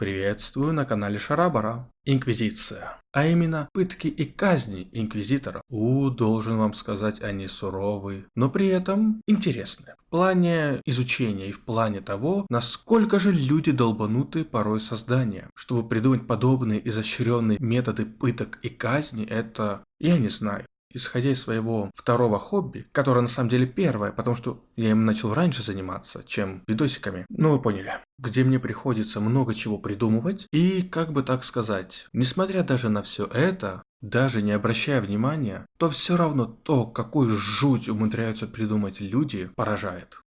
Приветствую на канале Шарабара. Инквизиция. А именно, пытки и казни инквизитора. У, должен вам сказать, они суровые, но при этом интересны. В плане изучения и в плане того, насколько же люди долбануты порой создания. Чтобы придумать подобные изощренные методы пыток и казни, это... Я не знаю исходя из своего второго хобби, которое на самом деле первое, потому что я им начал раньше заниматься, чем видосиками, ну вы поняли, где мне приходится много чего придумывать, и как бы так сказать, несмотря даже на все это, даже не обращая внимания, то все равно то, какую жуть умудряются придумать люди, поражает.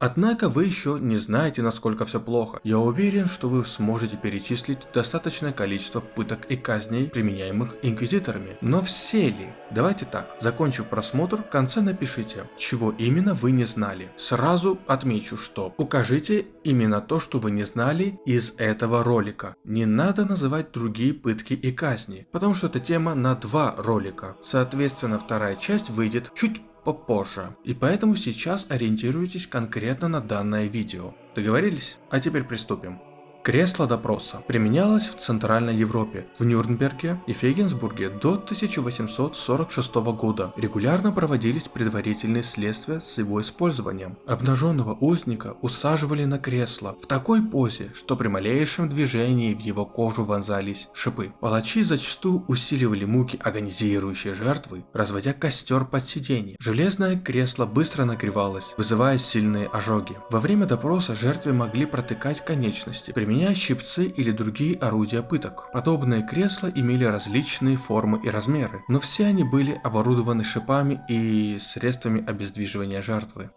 Однако вы еще не знаете, насколько все плохо. Я уверен, что вы сможете перечислить достаточное количество пыток и казней, применяемых инквизиторами. Но все ли? Давайте так, закончив просмотр, в конце напишите, чего именно вы не знали. Сразу отмечу, что укажите именно то, что вы не знали из этого ролика. Не надо называть другие пытки и казни, потому что это тема на два ролика. Соответственно, вторая часть выйдет чуть попозже. И поэтому сейчас ориентируйтесь конкретно на данное видео. Договорились? А теперь приступим. Кресло допроса применялось в Центральной Европе, в Нюрнберге и Фейгенсбурге до 1846 года. Регулярно проводились предварительные следствия с его использованием. Обнаженного узника усаживали на кресло в такой позе, что при малейшем движении в его кожу вонзались шипы. Палачи зачастую усиливали муки агонизирующей жертвы, разводя костер под сиденье. Железное кресло быстро нагревалось, вызывая сильные ожоги. Во время допроса жертве могли протыкать конечности, меня щипцы или другие орудия пыток. Подобные кресла имели различные формы и размеры, но все они были оборудованы шипами и средствами обездвиживания жертвы.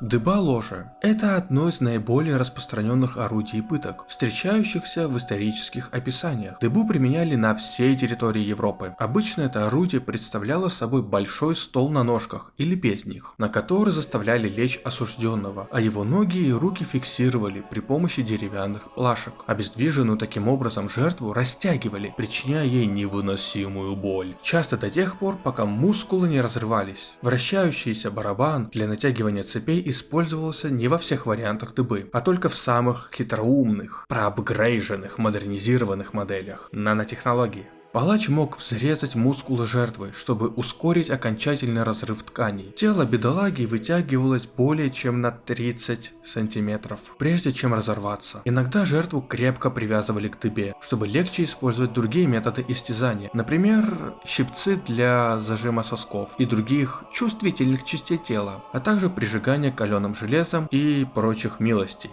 Дыба ложа – это одно из наиболее распространенных орудий пыток, встречающихся в исторических описаниях. Дыбу применяли на всей территории Европы. Обычно это орудие представляло собой большой стол на ножках или без них, на который заставляли лечь осужденного, а его ноги и руки фиксировали при помощи деревянных плашек. Обездвиженную таким образом жертву растягивали, причиняя ей невыносимую боль. Часто до тех пор, пока мускулы не разрывались. Вращающийся барабан для натягивания цепей использовался не во всех вариантах дыбы, а только в самых хитроумных, проапгрейженных, модернизированных моделях нанотехнологии. Палач мог взрезать мускулы жертвы, чтобы ускорить окончательный разрыв тканей. Тело бедолаги вытягивалось более чем на 30 сантиметров, прежде чем разорваться. Иногда жертву крепко привязывали к дыбе, чтобы легче использовать другие методы истязания, например, щипцы для зажима сосков и других чувствительных частей тела, а также прижигание каленым железом и прочих милостей.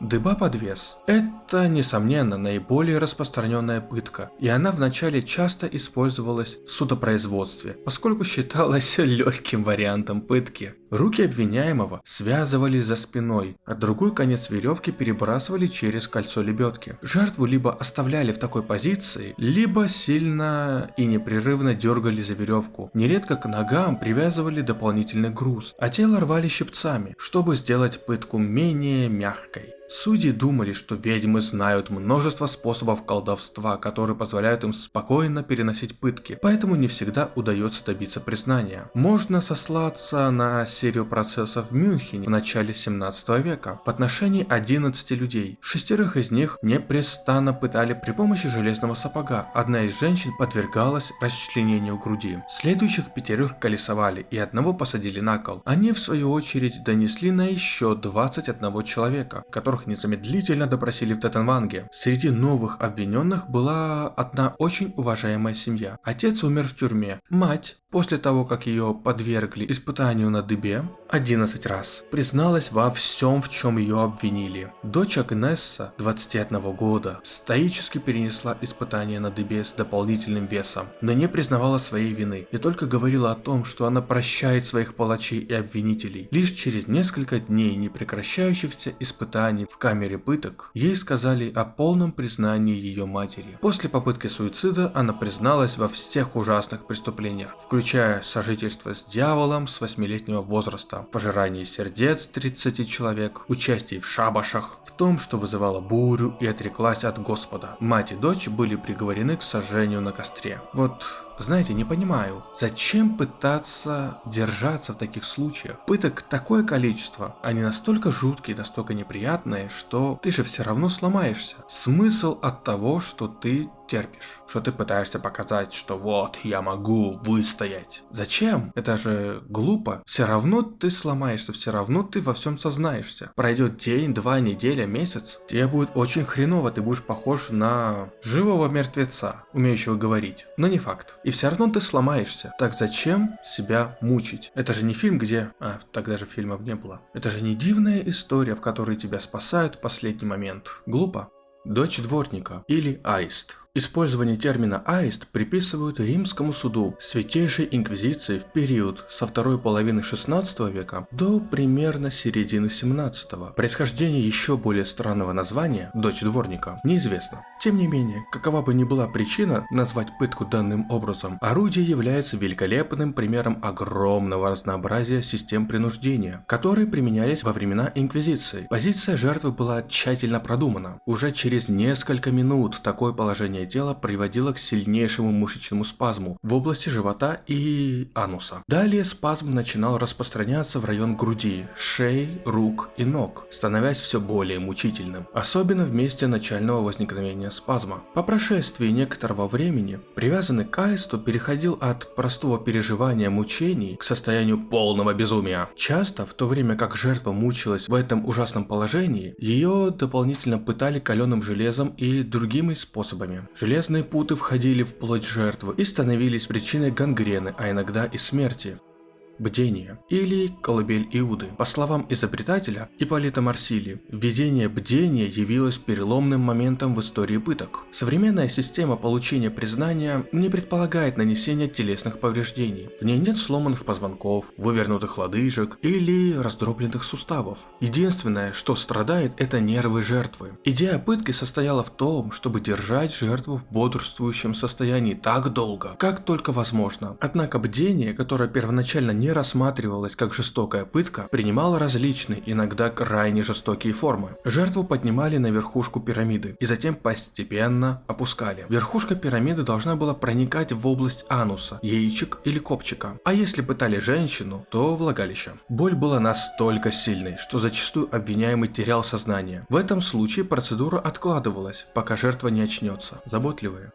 Дыба-подвес – это, несомненно, наиболее распространенная пытка, и она вначале часто использовалась в судопроизводстве, поскольку считалась легким вариантом пытки. Руки обвиняемого связывались за спиной, а другой конец веревки перебрасывали через кольцо лебедки. Жертву либо оставляли в такой позиции, либо сильно и непрерывно дергали за веревку. Нередко к ногам привязывали дополнительный груз, а тело рвали щипцами, чтобы сделать пытку менее мягкой. Судьи думали, что ведьмы знают множество способов колдовства, которые позволяют им спокойно переносить пытки, поэтому не всегда удается добиться признания. Можно сослаться на серию процессов в Мюнхене в начале 17 века в отношении 11 людей. Шестерых из них непрестанно пытали при помощи железного сапога. Одна из женщин подвергалась расчленению груди. Следующих пятерых колесовали и одного посадили на кол. Они в свою очередь донесли на еще 21 человека, которых которых незамедлительно допросили в Теттенванге. Среди новых обвиненных была одна очень уважаемая семья. Отец умер в тюрьме, мать После того, как ее подвергли испытанию на дыбе 11 раз, призналась во всем, в чем ее обвинили. Дочь Агнесса, 21 года, стоически перенесла испытание на дыбе с дополнительным весом, но не признавала своей вины и только говорила о том, что она прощает своих палачей и обвинителей. Лишь через несколько дней непрекращающихся испытаний в камере пыток, ей сказали о полном признании ее матери. После попытки суицида она призналась во всех ужасных преступлениях, включая сожительство с дьяволом с 8-летнего возраста, пожирание сердец 30 человек, участие в шабашах, в том, что вызывало бурю и отреклась от Господа. Мать и дочь были приговорены к сожжению на костре. Вот Знаете, не понимаю, зачем пытаться держаться в таких случаях? Пыток такое количество, они настолько жуткие, настолько неприятные, что ты же все равно сломаешься. Смысл от того, что ты терпишь, что ты пытаешься показать, что вот, я могу выстоять. Зачем? Это же глупо. Все равно ты сломаешься, все равно ты во всем сознаешься. Пройдет день, два, неделя, месяц, тебе будет очень хреново, ты будешь похож на живого мертвеца, умеющего говорить. Но не факт. И все равно ты сломаешься. Так зачем себя мучить? Это же не фильм, где... А, тогда же фильмов не было. Это же не дивная история, в которой тебя спасают в последний момент. Глупо. Дочь дворника или аист. Использование термина «аист» приписывают римскому суду Святейшей Инквизиции в период со второй половины 16 века до примерно середины 17 -го. Происхождение еще более странного названия «дочь дворника» неизвестно. Тем не менее, какова бы ни была причина назвать пытку данным образом, орудие является великолепным примером огромного разнообразия систем принуждения, которые применялись во времена Инквизиции. Позиция жертвы была тщательно продумана. Уже через несколько минут такое положение тела приводило к сильнейшему мышечному спазму в области живота и ануса. Далее спазм начинал распространяться в район груди, шеи, рук и ног, становясь все более мучительным, особенно в месте начального возникновения спазма. По прошествии некоторого времени привязанный к аисту переходил от простого переживания мучений к состоянию полного безумия. Часто, в то время как жертва мучилась в этом ужасном положении, ее дополнительно пытали каленым железом и другими способами. Железные путы входили в плоть жертвы и становились причиной гангрены, а иногда и смерти. Бдение или колыбель Иуды. По словам изобретателя Ипполита Марсили, введение бдения явилось переломным моментом в истории пыток. Современная система получения признания не предполагает нанесения телесных повреждений. В ней нет сломанных позвонков, вывернутых лодыжек или раздробленных суставов. Единственное, что страдает, это нервы жертвы. Идея пытки состояла в том, чтобы держать жертву в бодрствующем состоянии так долго, как только возможно. Однако бдение, которое первоначально не не рассматривалась как жестокая пытка, принимала различные, иногда крайне жестокие формы. Жертву поднимали на верхушку пирамиды и затем постепенно опускали. Верхушка пирамиды должна была проникать в область ануса, яичек или копчика. А если пытали женщину, то влагалище. Боль была настолько сильной, что зачастую обвиняемый терял сознание. В этом случае процедура откладывалась, пока жертва не очнется. Заботливые.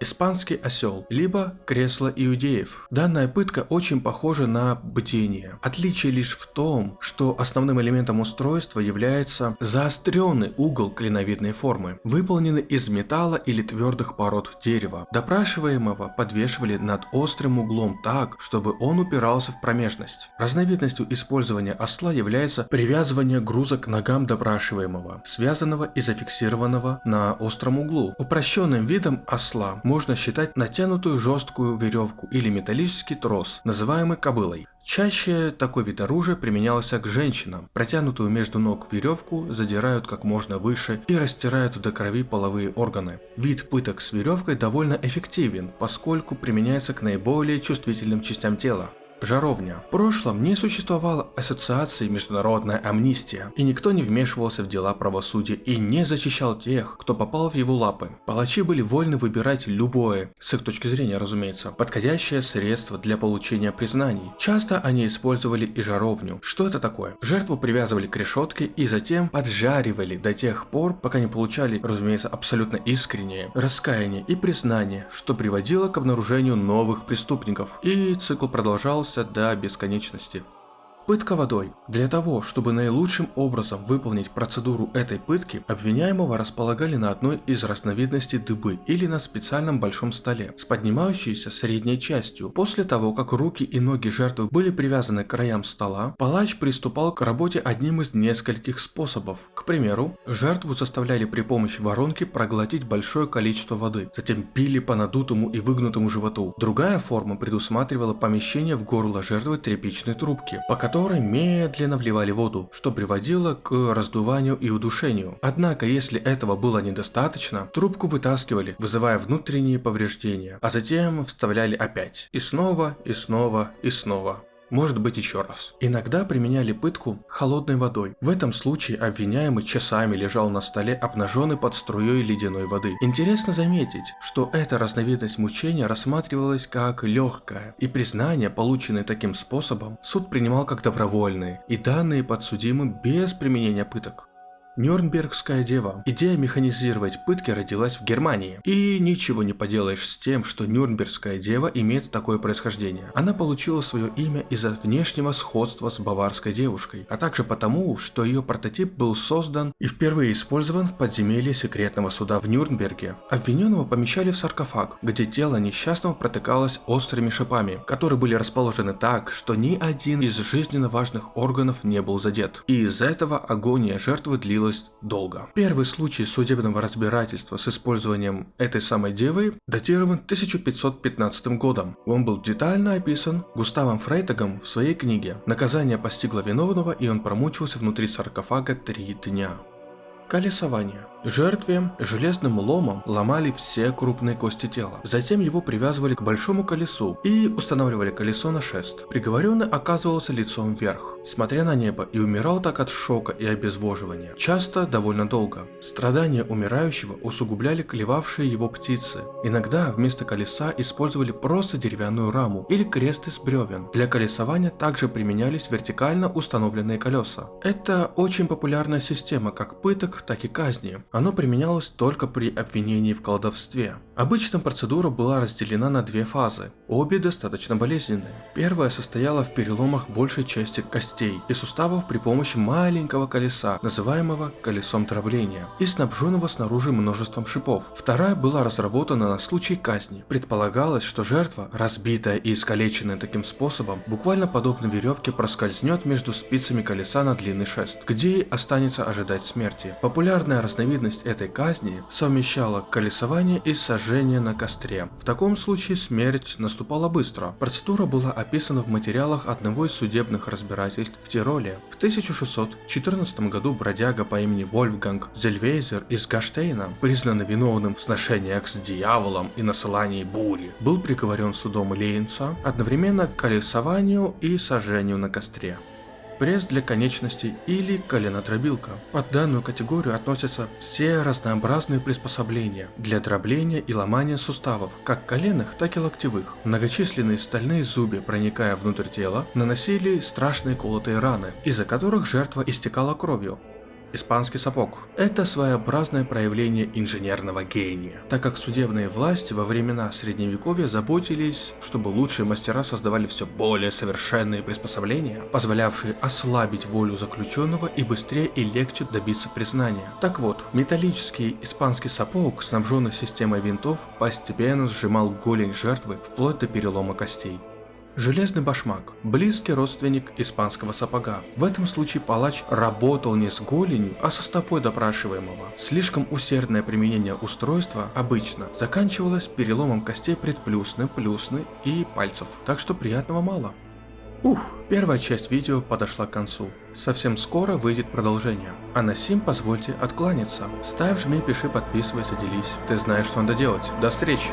Испанский осел, либо кресло иудеев. Данная пытка очень похожа на бдение. Отличие лишь в том, что основным элементом устройства является заостренный угол клиновидной формы, выполненный из металла или твердых пород дерева. Допрашиваемого подвешивали над острым углом так, чтобы он упирался в промежность. Разновидностью использования осла является привязывание груза к ногам допрашиваемого, связанного и зафиксированного на остром углу. Упрощенным видом осла можно считать натянутую жесткую веревку или металлический трос, называемый кобылой. Чаще такой вид оружия применялся к женщинам. Протянутую между ног веревку задирают как можно выше и растирают до крови половые органы. Вид пыток с веревкой довольно эффективен, поскольку применяется к наиболее чувствительным частям тела. Жаровня. В прошлом не существовало ассоциации «Международная амнистия», и никто не вмешивался в дела правосудия и не защищал тех, кто попал в его лапы. Палачи были вольны выбирать любое, с их точки зрения разумеется, подходящее средство для получения признаний. Часто они использовали и жаровню. Что это такое? Жертву привязывали к решетке и затем поджаривали до тех пор, пока не получали, разумеется, абсолютно искреннее раскаяние и признание, что приводило к обнаружению новых преступников. И цикл продолжался до бесконечности. Пытка водой. Для того, чтобы наилучшим образом выполнить процедуру этой пытки, обвиняемого располагали на одной из разновидностей дыбы или на специальном большом столе с поднимающейся средней частью. После того, как руки и ноги жертвы были привязаны к краям стола, палач приступал к работе одним из нескольких способов. К примеру, жертву заставляли при помощи воронки проглотить большое количество воды, затем пили по надутому и выгнутому животу. Другая форма предусматривала помещение в горло жертвы тряпичной трубки, по которой медленно вливали воду, что приводило к раздуванию и удушению. Однако, если этого было недостаточно, трубку вытаскивали, вызывая внутренние повреждения, а затем вставляли опять. И снова, и снова, и снова. Может быть еще раз. Иногда применяли пытку холодной водой. В этом случае обвиняемый часами лежал на столе обнаженный под струей ледяной воды. Интересно заметить, что эта разновидность мучения рассматривалась как легкая, и признания, полученные таким способом, суд принимал как добровольные и данные подсудимым без применения пыток. Нюрнбергская дева. Идея механизировать пытки родилась в Германии. И ничего не поделаешь с тем, что Нюрнбергская дева имеет такое происхождение. Она получила свое имя из-за внешнего сходства с баварской девушкой, а также потому, что ее прототип был создан и впервые использован в подземелье секретного суда в Нюрнберге. Обвиненного помещали в саркофаг, где тело несчастного протыкалось острыми шипами, которые были расположены так, что ни один из жизненно важных органов не был задет. И из-за этого агония жертвы длилась длилось долго. Первый случай судебного разбирательства с использованием этой самой девы датирован 1515 годом. Он был детально описан Густавом Фрейтагом в своей книге «Наказание постигло виновного и он промучился внутри саркофага три дня». Колесование. Жертве железным ломом ломали все крупные кости тела. Затем его привязывали к большому колесу и устанавливали колесо на шест. Приговоренный оказывался лицом вверх, смотря на небо, и умирал так от шока и обезвоживания. Часто довольно долго. Страдания умирающего усугубляли клевавшие его птицы. Иногда вместо колеса использовали просто деревянную раму или крест из бревен. Для колесования также применялись вертикально установленные колеса. Это очень популярная система как пыток, так и казни. Оно применялось только при обвинении в колдовстве. Обычно процедура была разделена на две фазы, обе достаточно болезненные. Первая состояла в переломах большей части костей и суставов при помощи маленького колеса, называемого колесом дробления, и снабженного снаружи множеством шипов. Вторая была разработана на случай казни. Предполагалось, что жертва, разбитая и искалеченная таким способом, буквально подобно веревке проскользнет между спицами колеса на длинный шест, где ей останется ожидать смерти. Популярная Разновидность этой казни совмещала колесование и сожжение на костре. В таком случае смерть наступала быстро. Процедура была описана в материалах одного из судебных разбирательств в Тироле. В 1614 году бродяга по имени Вольфганг Зельвейзер из Гаштейна, признанный виновным в сношениях с дьяволом и насылании бури, был приговорен судом Лейнца одновременно к колесованию и сожжению на костре пресс для конечностей или коленодробилка. Под данную категорию относятся все разнообразные приспособления для дробления и ломания суставов, как коленных, так и локтевых. Многочисленные стальные зубья, проникая внутрь тела, наносили страшные колотые раны, из-за которых жертва истекала кровью испанский сапог. Это своеобразное проявление инженерного гения, так как судебные власти во времена средневековья заботились, чтобы лучшие мастера создавали все более совершенные приспособления, позволявшие ослабить волю заключенного и быстрее и легче добиться признания. Так вот, металлический испанский сапог, снабженный системой винтов, постепенно сжимал голень жертвы вплоть до перелома костей. Железный башмак – близкий родственник испанского сапога. В этом случае палач работал не с голенью, а со стопой допрашиваемого. Слишком усердное применение устройства обычно заканчивалось переломом костей предплюсны, плюсны и пальцев, так что приятного мало. Ух, первая часть видео подошла к концу. Совсем скоро выйдет продолжение. А на сим позвольте откланяться. Ставь, жми, пиши, подписывайся, делись. Ты знаешь, что надо делать. До встречи!